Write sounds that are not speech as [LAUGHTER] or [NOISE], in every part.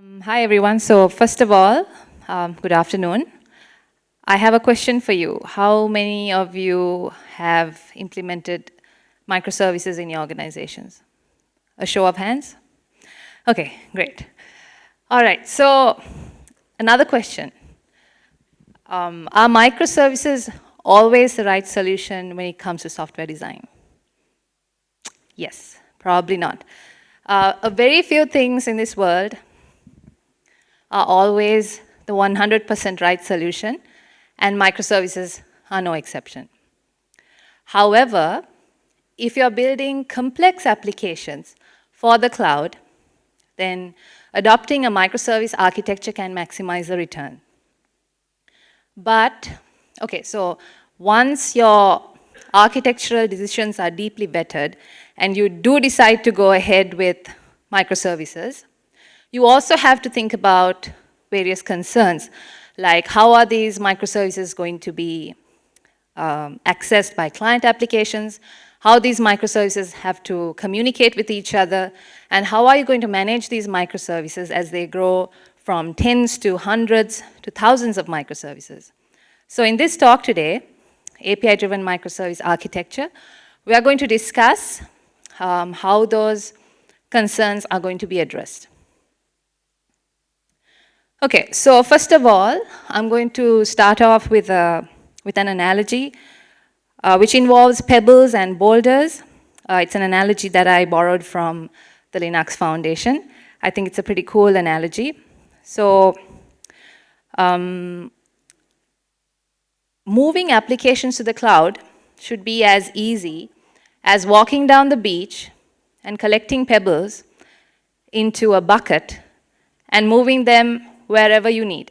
Um, hi, everyone. So first of all, um, good afternoon. I have a question for you. How many of you have implemented microservices in your organizations? A show of hands? Okay, great. All right, so another question. Um, are microservices always the right solution when it comes to software design? Yes, probably not. Uh, a very few things in this world are always the 100% right solution, and microservices are no exception. However, if you're building complex applications for the cloud, then adopting a microservice architecture can maximize the return. But, okay, so once your architectural decisions are deeply vetted and you do decide to go ahead with microservices, you also have to think about various concerns, like how are these microservices going to be um, accessed by client applications, how these microservices have to communicate with each other, and how are you going to manage these microservices as they grow from tens to hundreds to thousands of microservices. So in this talk today, API-driven microservice architecture, we are going to discuss um, how those concerns are going to be addressed. Okay, so first of all, I'm going to start off with, a, with an analogy uh, which involves pebbles and boulders. Uh, it's an analogy that I borrowed from the Linux Foundation. I think it's a pretty cool analogy. So, um, moving applications to the cloud should be as easy as walking down the beach and collecting pebbles into a bucket and moving them wherever you need,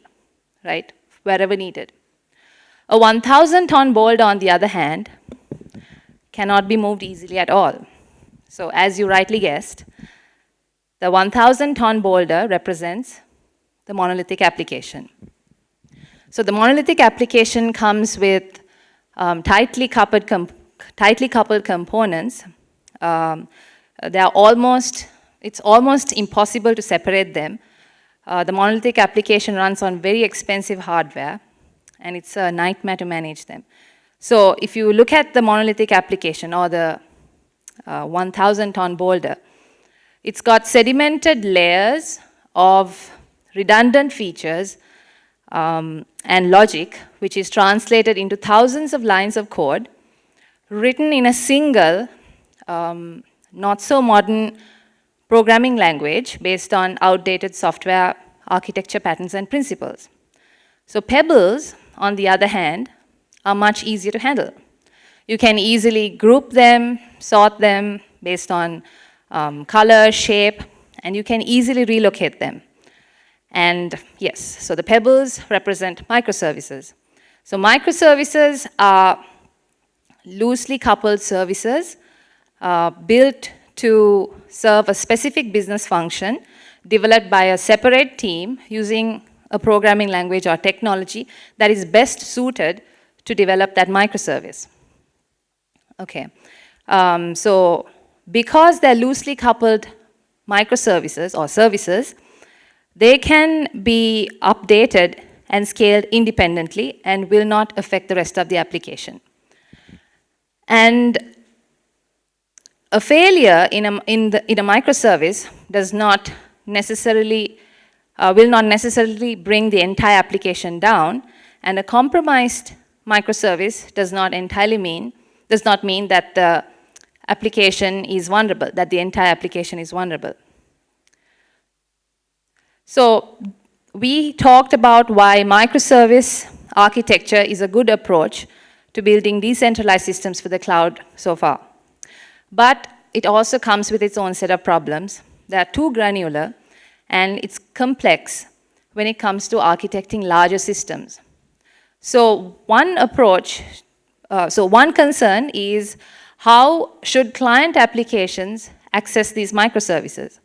right? Wherever needed. A 1,000 ton boulder, on the other hand, cannot be moved easily at all. So as you rightly guessed, the 1,000 ton boulder represents the monolithic application. So the monolithic application comes with um, tightly, coupled tightly coupled components. Um, they are almost, it's almost impossible to separate them uh, the monolithic application runs on very expensive hardware, and it's a nightmare to manage them. So if you look at the monolithic application or the 1,000-ton uh, boulder, it's got sedimented layers of redundant features um, and logic, which is translated into thousands of lines of code, written in a single, um, not so modern programming language based on outdated software architecture patterns and principles. So pebbles, on the other hand, are much easier to handle. You can easily group them, sort them based on um, color, shape, and you can easily relocate them. And yes, so the pebbles represent microservices. So microservices are loosely coupled services uh, built to serve a specific business function developed by a separate team using a programming language or technology that is best suited to develop that microservice. Okay, um, so because they're loosely coupled microservices or services, they can be updated and scaled independently and will not affect the rest of the application. And a failure in a, in, the, in a microservice does not necessarily, uh, will not necessarily bring the entire application down, and a compromised microservice does not entirely mean, does not mean that the application is vulnerable, that the entire application is vulnerable. So we talked about why microservice architecture is a good approach to building decentralized systems for the cloud so far. But it also comes with its own set of problems. They are too granular and it's complex when it comes to architecting larger systems. So one approach, uh, so one concern is how should client applications access these microservices?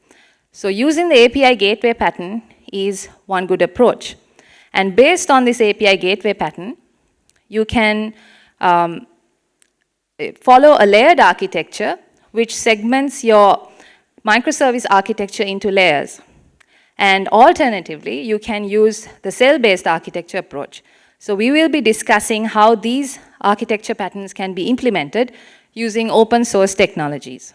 So using the API gateway pattern is one good approach. And based on this API gateway pattern, you can um, Eh, follow a layered architecture which segments your microservice architecture into layers. And alternatively, you can use the cell-based architecture approach. So we will be discussing how these architecture patterns can be implemented using open source technologies.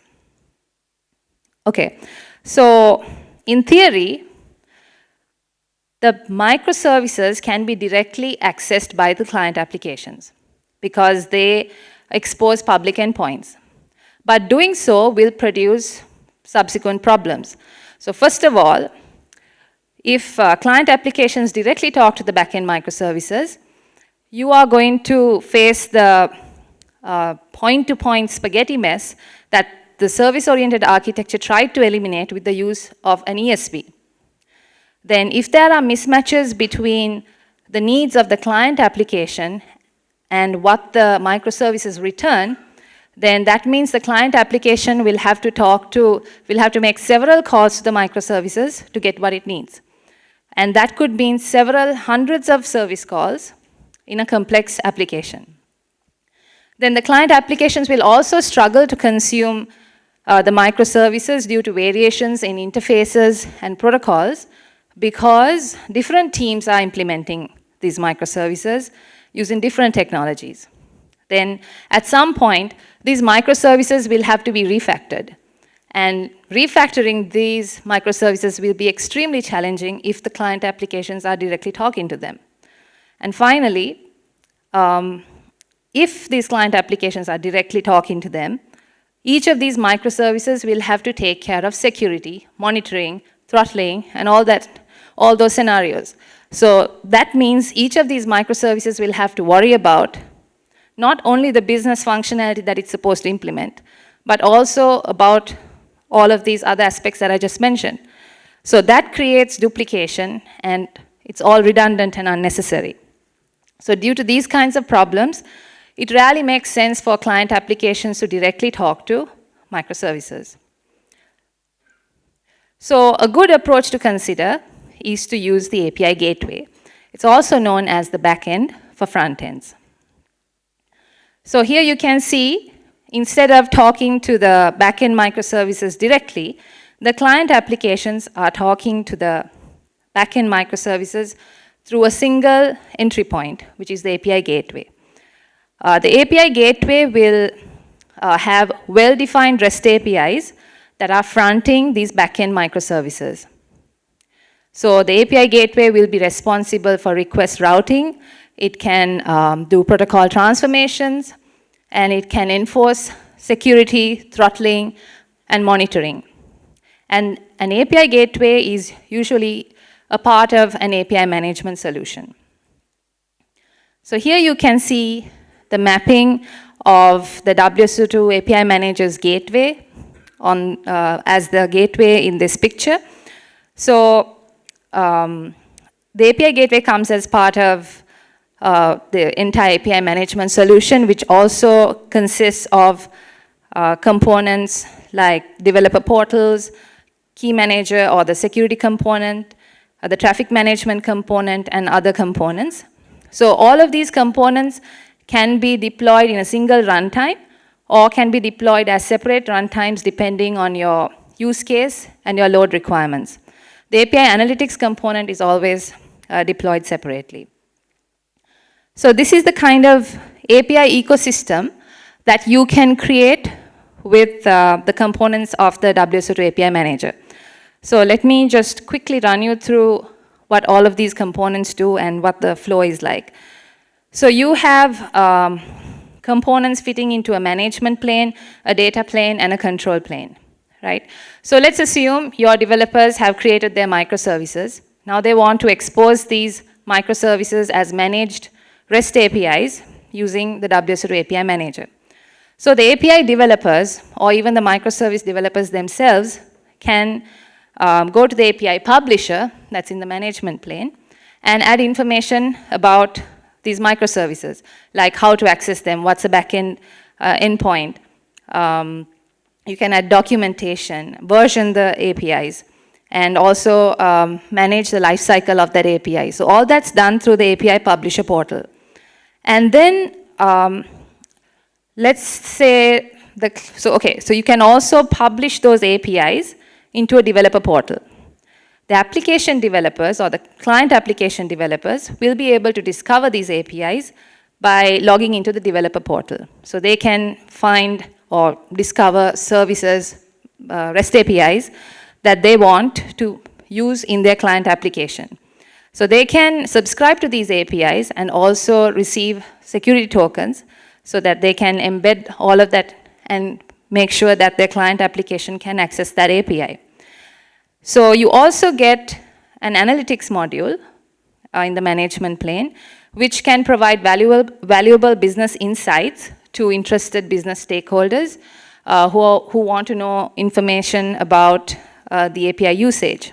Okay, so in theory, the microservices can be directly accessed by the client applications because they expose public endpoints. But doing so will produce subsequent problems. So first of all, if uh, client applications directly talk to the backend microservices, you are going to face the uh, point-to-point -point spaghetti mess that the service-oriented architecture tried to eliminate with the use of an ESB. Then if there are mismatches between the needs of the client application and what the microservices return, then that means the client application will have to talk to, will have to make several calls to the microservices to get what it needs. And that could mean several hundreds of service calls in a complex application. Then the client applications will also struggle to consume uh, the microservices due to variations in interfaces and protocols because different teams are implementing these microservices using different technologies. Then at some point, these microservices will have to be refactored. And refactoring these microservices will be extremely challenging if the client applications are directly talking to them. And finally, um, if these client applications are directly talking to them, each of these microservices will have to take care of security, monitoring, throttling, and all that, all those scenarios. So that means each of these microservices will have to worry about not only the business functionality that it's supposed to implement, but also about all of these other aspects that I just mentioned. So that creates duplication and it's all redundant and unnecessary. So due to these kinds of problems, it rarely makes sense for client applications to directly talk to microservices. So a good approach to consider is to use the API gateway. It's also known as the backend for front ends. So here you can see, instead of talking to the backend microservices directly, the client applications are talking to the backend microservices through a single entry point, which is the API gateway. Uh, the API gateway will uh, have well-defined REST APIs that are fronting these backend microservices. So the API gateway will be responsible for request routing. It can um, do protocol transformations, and it can enforce security, throttling, and monitoring. And an API gateway is usually a part of an API management solution. So here you can see the mapping of the WSO2 API Manager's gateway on, uh, as the gateway in this picture. So um, the API gateway comes as part of uh, the entire API management solution, which also consists of uh, components like developer portals, key manager or the security component, uh, the traffic management component, and other components. So all of these components can be deployed in a single runtime or can be deployed as separate runtimes depending on your use case and your load requirements. The API analytics component is always uh, deployed separately. So this is the kind of API ecosystem that you can create with uh, the components of the WSO2 API Manager. So let me just quickly run you through what all of these components do and what the flow is like. So you have um, components fitting into a management plane, a data plane, and a control plane, right? So let's assume your developers have created their microservices. Now they want to expose these microservices as managed REST APIs using the WSO2 API Manager. So the API developers, or even the microservice developers themselves, can um, go to the API publisher, that's in the management plane, and add information about these microservices, like how to access them, what's a backend uh, endpoint. Um, you can add documentation, version the APIs, and also um, manage the lifecycle of that API. So all that's done through the API publisher portal. And then um, let's say, the, so okay, so you can also publish those APIs into a developer portal. the application developers or the client application developers will be able to discover these APIs by logging into the developer portal. So they can find or discover services, uh, REST APIs that they want to use in their client application. So they can subscribe to these APIs and also receive security tokens so that they can embed all of that and make sure that their client application can access that API. So you also get an analytics module uh, in the management plane, which can provide valuable, valuable business insights to interested business stakeholders uh, who, who want to know information about uh, the API usage.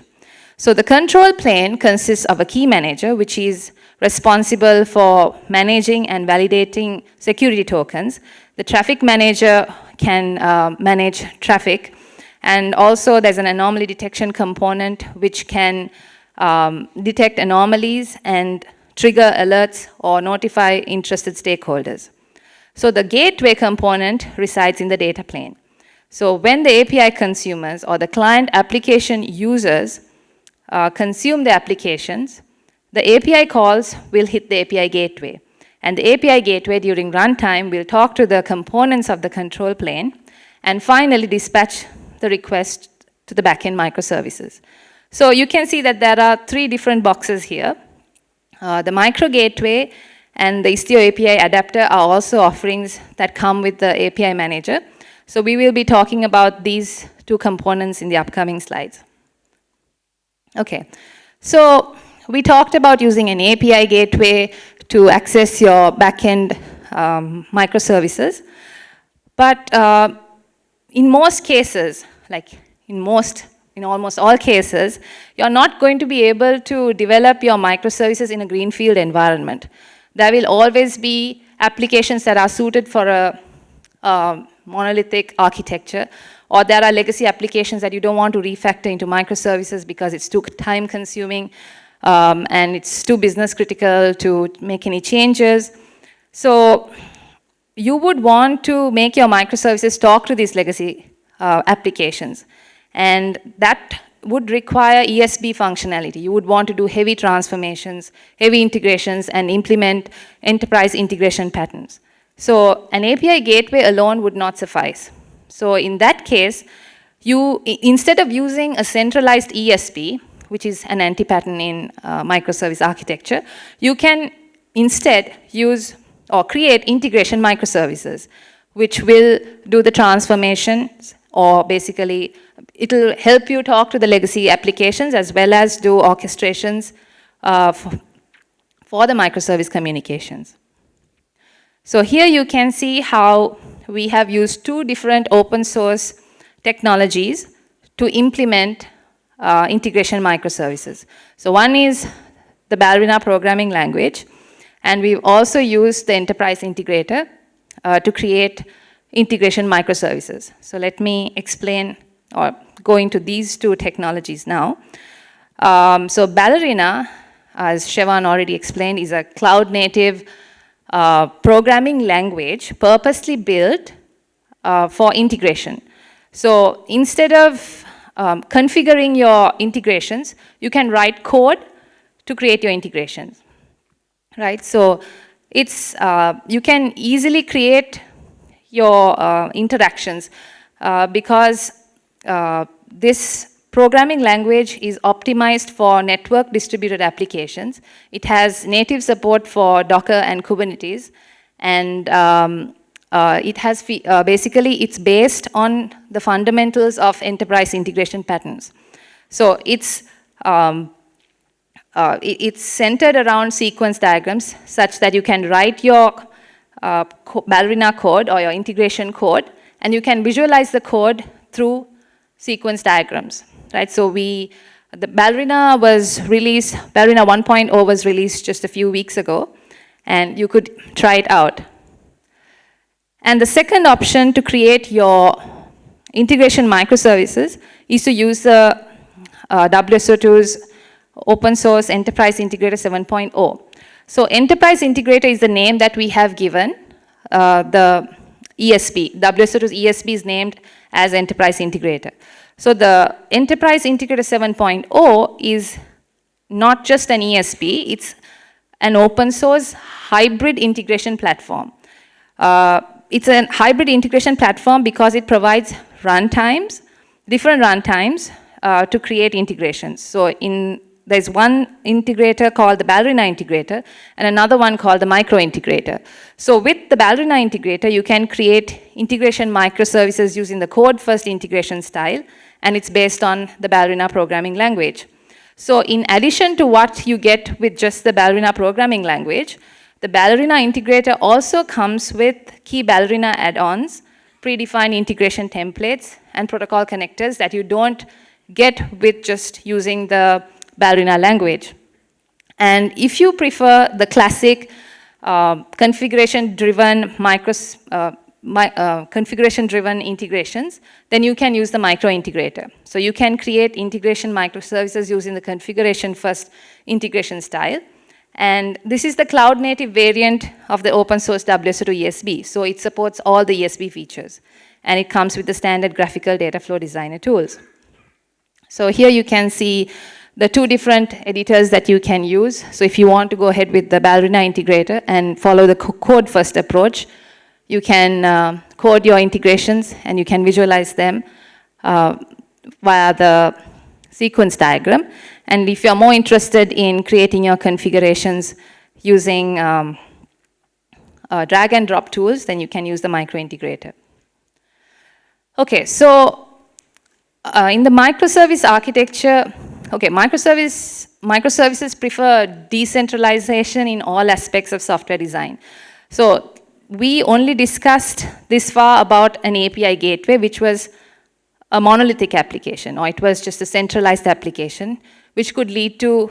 So the control plane consists of a key manager, which is responsible for managing and validating security tokens. The traffic manager can uh, manage traffic. And also there's an anomaly detection component which can um, detect anomalies and trigger alerts or notify interested stakeholders. So the gateway component resides in the data plane. So when the API consumers or the client application users uh, consume the applications, the API calls will hit the API gateway. And the API gateway during runtime will talk to the components of the control plane and finally dispatch the request to the backend microservices. So you can see that there are three different boxes here. Uh, the micro gateway and the Istio API adapter are also offerings that come with the API manager. So we will be talking about these two components in the upcoming slides. Okay, so we talked about using an API gateway to access your backend um, microservices. But uh, in most cases, like in most, in almost all cases, you're not going to be able to develop your microservices in a greenfield environment. There will always be applications that are suited for a, monolithic architecture, or there are legacy applications that you don't want to refactor into microservices because it's too time consuming um, and it's too business critical to make any changes. So you would want to make your microservices talk to these legacy uh, applications. And that would require ESB functionality. You would want to do heavy transformations, heavy integrations, and implement enterprise integration patterns. So an API gateway alone would not suffice. So in that case, you, instead of using a centralized ESB, which is an anti-pattern in uh, microservice architecture, you can instead use or create integration microservices, which will do the transformations or basically it'll help you talk to the legacy applications as well as do orchestrations uh, for, the microservice communications. So here you can see how we have used two different open source technologies to implement uh, integration microservices. So one is the Ballerina programming language, and we've also used the enterprise integrator uh, to create integration microservices. So let me explain or go into these two technologies now. Um, so Ballerina, as Shevan already explained, is a cloud native uh, programming language purposely built uh, for integration. So instead of um, configuring your integrations, you can write code to create your integrations, right? So it's, uh, you can easily create your uh, interactions uh, because this programming language is optimized for network distributed applications. It has native support for Docker and Kubernetes, and um, uh, it has, uh, basically, it's based on the fundamentals of enterprise integration patterns. So it's, um, uh, it, it's centered around sequence diagrams such that you can write your uh, co ballerina code or your integration code, and you can visualize the code through sequence diagrams, right? So we, the ballerina was released, ballerina 1.0 was released just a few weeks ago, and you could try it out. And the second option to create your integration microservices is to use the uh, WSO2's open source Enterprise Integrator 7.0. So Enterprise Integrator is the name that we have given uh, the ESB. WSO2's ESB is named as Enterprise Integrator. So the Enterprise Integrator 7.0 is not just an ESB, it's an open source hybrid integration platform. Uh, it's a hybrid integration platform because it provides runtimes, different runtimes uh, to create integrations. So in there's one integrator called the Ballerina integrator and another one called the micro integrator. So with the Ballerina integrator, you can create integration microservices using the code first integration style, and it's based on the Ballerina programming language. So in addition to what you get with just the Ballerina programming language, the Ballerina integrator also comes with key Ballerina add-ons, predefined integration templates, and protocol connectors that you don't get with just using the Ballerina language. And if you prefer the classic uh, configuration-driven micros, uh, uh, configuration-driven integrations, then you can use the micro integrator. So you can create integration microservices using the configuration-first integration style. And this is the cloud-native variant of the open source WSO2 ESB. So it supports all the ESB features. And it comes with the standard graphical data flow designer tools. So here you can see the two different editors that you can use. So if you want to go ahead with the Ballerina integrator and follow the code first approach, you can uh, code your integrations and you can visualize them uh, via the sequence diagram. And if you're more interested in creating your configurations using um, uh, drag and drop tools, then you can use the micro integrator. Okay, so uh, in the microservice architecture, Okay, microservice, microservices prefer decentralization in all aspects of software design. So we only discussed this far about an API gateway, which was a monolithic application, or it was just a centralized application, which could lead to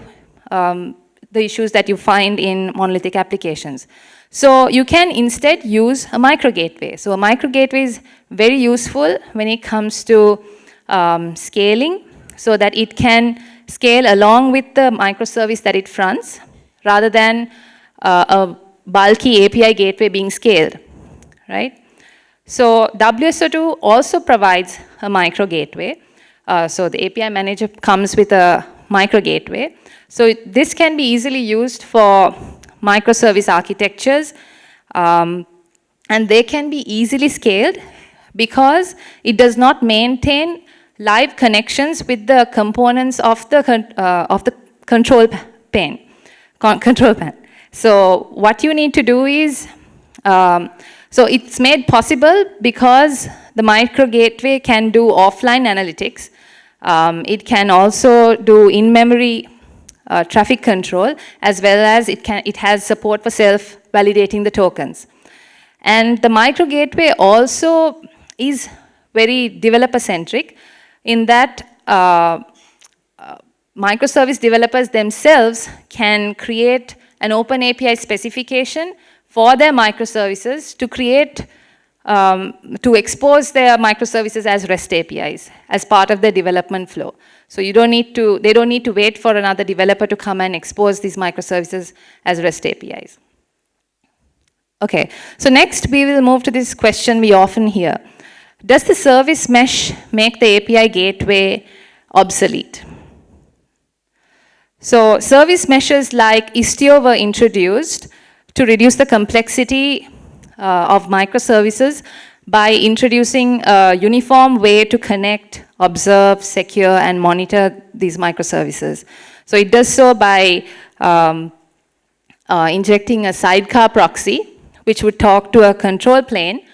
um, the issues that you find in monolithic applications. So you can instead use a micro gateway. So a micro gateway is very useful when it comes to um, scaling so that it can scale along with the microservice that it fronts rather than uh, a bulky API gateway being scaled, right? So WSO2 also provides a micro gateway. Uh, so the API manager comes with a micro gateway. So this can be easily used for microservice architectures um, and they can be easily scaled because it does not maintain live connections with the components of the, uh, of the control pane, con [LAUGHS] control pane. So what you need to do is, um, so it's made possible because the micro gateway can do offline analytics. Um, it can also do in-memory uh, traffic control, as well as it, can, it has support for self-validating the tokens. And the micro gateway also is very developer-centric in that uh, uh, microservice developers themselves can create an open API specification for their microservices to create, um, to expose their microservices as REST APIs as part of the development flow. So you don't need to, they don't need to wait for another developer to come and expose these microservices as REST APIs. Okay, so next we will move to this question we often hear. Does the service mesh make the API gateway obsolete? So service meshes like Istio were introduced to reduce the complexity uh, of microservices by introducing a uniform way to connect, observe, secure, and monitor these microservices. So it does so by um, uh, injecting a sidecar proxy, which would talk to a control plane,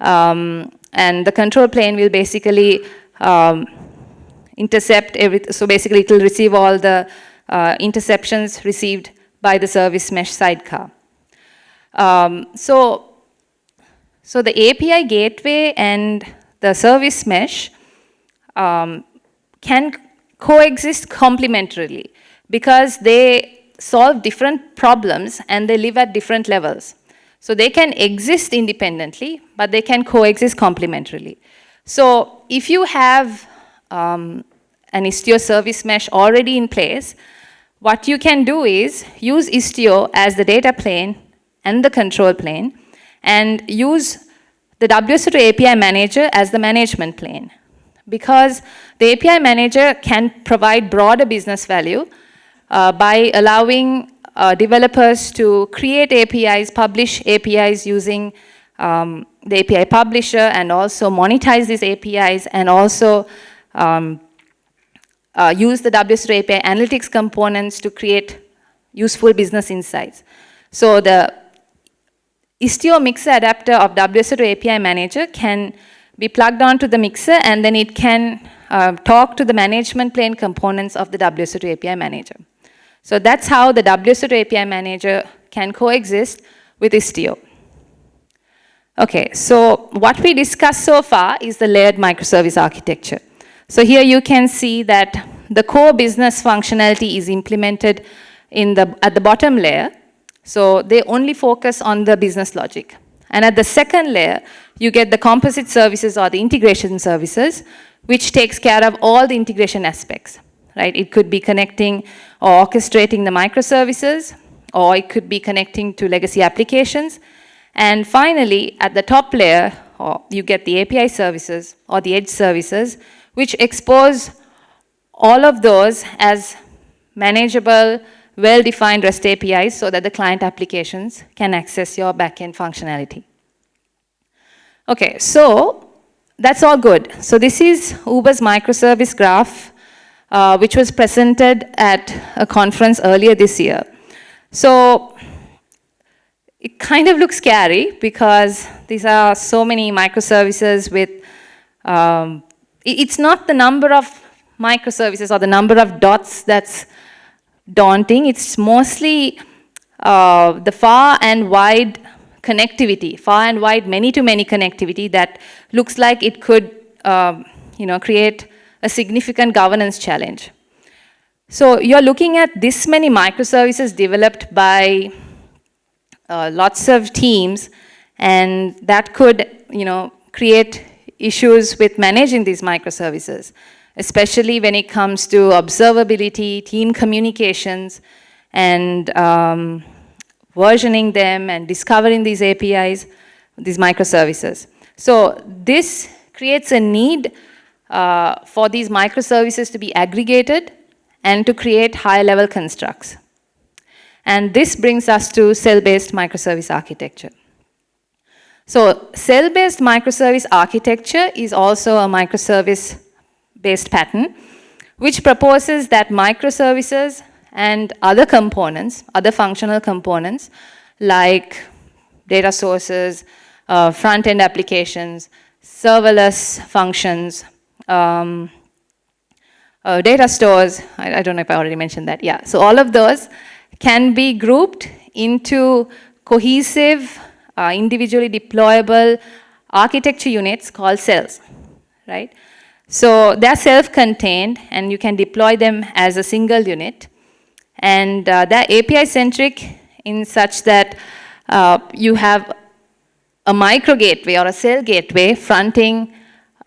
um, and the control plane will basically um, intercept everything. So basically it will receive all the uh, interceptions received by the service mesh sidecar. Um, so, so the API gateway and the service mesh um, can coexist complementarily because they solve different problems and they live at different levels. So they can exist independently, but they can coexist complementarily. So if you have um, an Istio service mesh already in place, what you can do is use Istio as the data plane and the control plane, and use the WSO2 API manager as the management plane. because the API manager can provide broader business value uh, by allowing uh, developers to create APIs, publish APIs using um, the API publisher and also monetize these APIs and also um, uh, use the WSO2 API analytics components to create useful business insights. So the Istio mixer adapter of WSO2 API manager can be plugged onto the mixer and then it can uh, talk to the management plane components of the WSO2 API manager. So that's how the WSO2 API manager can coexist with Istio. Okay, so what we discussed so far is the layered microservice architecture. So here you can see that the core business functionality is implemented in the, at the bottom layer. So they only focus on the business logic. And at the second layer, you get the composite services or the integration services, which takes care of all the integration aspects, right? It could be connecting or orchestrating the microservices, or it could be connecting to legacy applications. And finally, at the top layer, or you get the API services or the edge services, which expose all of those as manageable, well-defined REST APIs so that the client applications can access your backend functionality. Okay, so that's all good. So this is Uber's microservice graph, uh, which was presented at a conference earlier this year. So it kind of looks scary because these are so many microservices with, um, it's not the number of microservices or the number of dots that's daunting. It's mostly uh, the far and wide connectivity, far and wide many-to-many -many connectivity that looks like it could uh, you know, create a significant governance challenge. So you're looking at this many microservices developed by uh, lots of teams and that could you know, create issues with managing these microservices especially when it comes to observability, team communications, and um, versioning them and discovering these APIs, these microservices. So this creates a need uh, for these microservices to be aggregated and to create high-level constructs. And this brings us to cell-based microservice architecture. So cell-based microservice architecture is also a microservice based pattern, which proposes that microservices and other components, other functional components, like data sources, uh, front-end applications, serverless functions, um, uh, data stores, I, I, don't know if I already mentioned that, yeah. So all of those can be grouped into cohesive, uh, individually deployable architecture units called cells, right? So they're self-contained and you can deploy them as a single unit. And uh, they're API-centric in such that uh, you have a micro gateway or a cell gateway fronting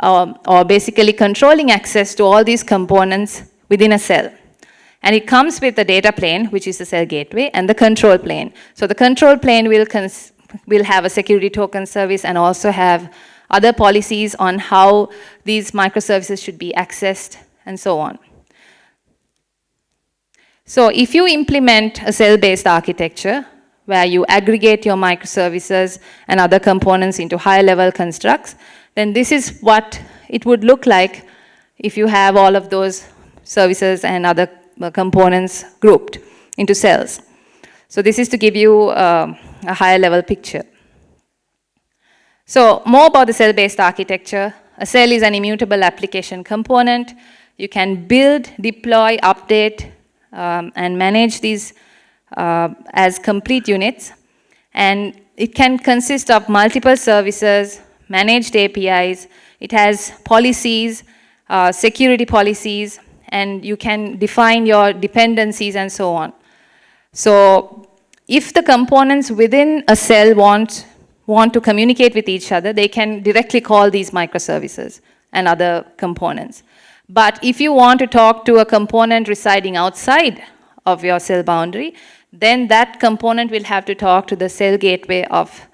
um, or basically controlling access to all these components within a cell. And it comes with the data plane, which is the cell gateway, and the control plane. So the control plane will, will have a security token service and also have other policies on how these microservices should be accessed, and so on. So if you implement a cell-based architecture, where you aggregate your microservices and other components into high-level constructs, then this is what it would look like if you have all of those services and other uh, components grouped into cells. So this is to give you uh, a higher level picture. So more about the cell-based architecture. A cell is an immutable application component. You can build, deploy, update, um, and manage these uh, as complete units. And it can consist of multiple services, managed APIs. It has policies, uh, security policies, and you can define your dependencies and so on. So if the components within a cell want want to communicate with each other, they can directly call these microservices and other components. But if you want to talk to a component residing outside of your cell boundary, then that component will have to talk to the cell gateway of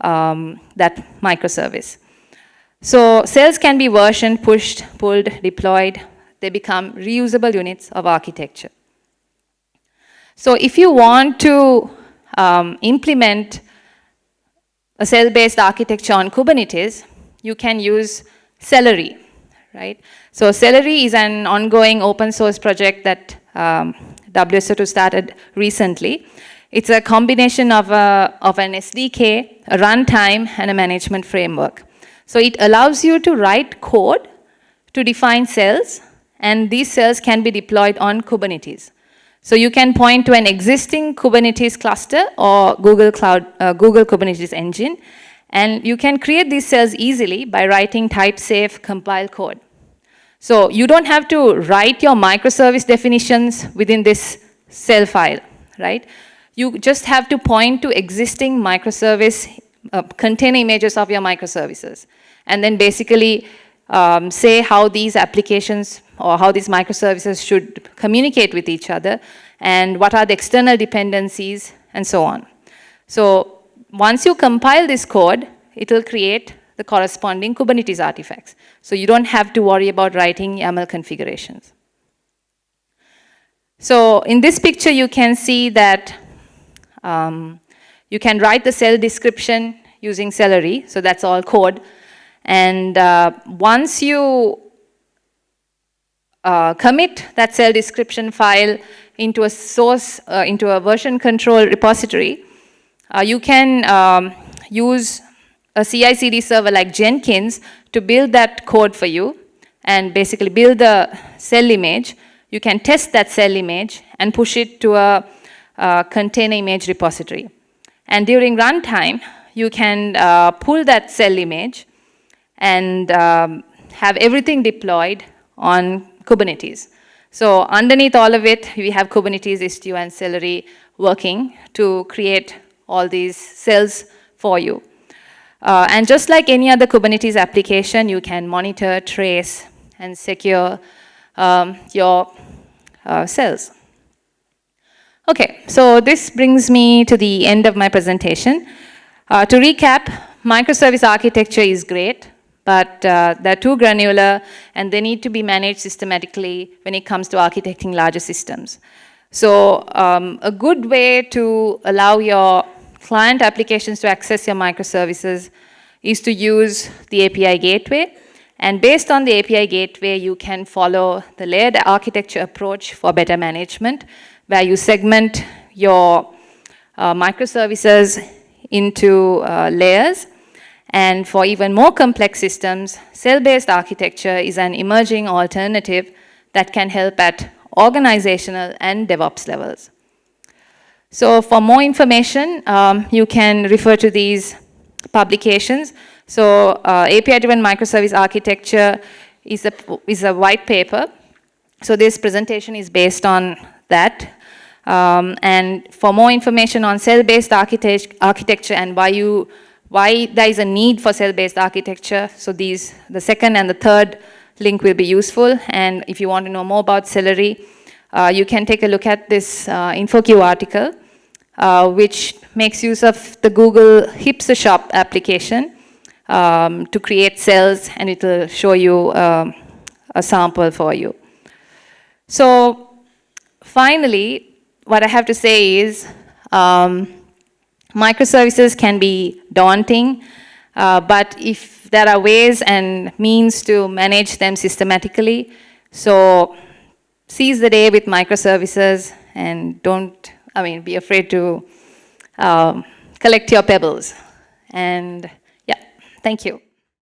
um, that microservice. So cells can be versioned, pushed, pulled, deployed. They become reusable units of architecture. So if you want to um, implement a cell-based architecture on Kubernetes, you can use Cellery, right? So Cellery is an ongoing open source project that um, WSO2 started recently. It's a combination of, a, of an SDK, a runtime, and a management framework. So it allows you to write code to define cells, and these cells can be deployed on Kubernetes. So you can point to an existing Kubernetes cluster or Google Cloud, uh, Google Kubernetes engine, and you can create these cells easily by writing type-safe compile code. So you don't have to write your microservice definitions within this cell file, right? You just have to point to existing microservice uh, container images of your microservices. And then basically um, say how these applications or how these microservices should communicate with each other and what are the external dependencies and so on. So once you compile this code, it will create the corresponding Kubernetes artifacts. So you don't have to worry about writing YAML configurations. So in this picture, you can see that um, you can write the cell description using Cellery. So that's all code. And uh, once you uh, commit that cell description file into a source, uh, into a version control repository, uh, you can um, use a CI/CD server like Jenkins to build that code for you and basically build the cell image. You can test that cell image and push it to a, a container image repository. And during runtime, you can uh, pull that cell image and um, have everything deployed on Kubernetes. So underneath all of it, we have Kubernetes, Istio, and Cellery working to create all these cells for you. Uh, and just like any other Kubernetes application, you can monitor, trace, and secure um, your uh, cells. Okay, so this brings me to the end of my presentation. Uh, to recap, microservice architecture is great but uh, they're too granular and they need to be managed systematically when it comes to architecting larger systems. So um, a good way to allow your client applications to access your microservices is to use the API gateway. And based on the API gateway, you can follow the layered architecture approach for better management, where you segment your uh, microservices into uh, layers and for even more complex systems, cell-based architecture is an emerging alternative that can help at organizational and DevOps levels. So for more information, um, you can refer to these publications. So uh, API-driven microservice architecture is a, is a white paper. So this presentation is based on that. Um, and for more information on cell-based architect architecture and why you why there is a need for cell-based architecture. So these, the second and the third link will be useful. And if you want to know more about Cellery, uh, you can take a look at this uh, InfoQ article, uh, which makes use of the Google Hipstershop application um, to create cells, and it will show you um, a sample for you. So finally, what I have to say is, um, Microservices can be daunting, uh, but if there are ways and means to manage them systematically, so seize the day with microservices and don't, I mean, be afraid to um, collect your pebbles. And yeah, thank you.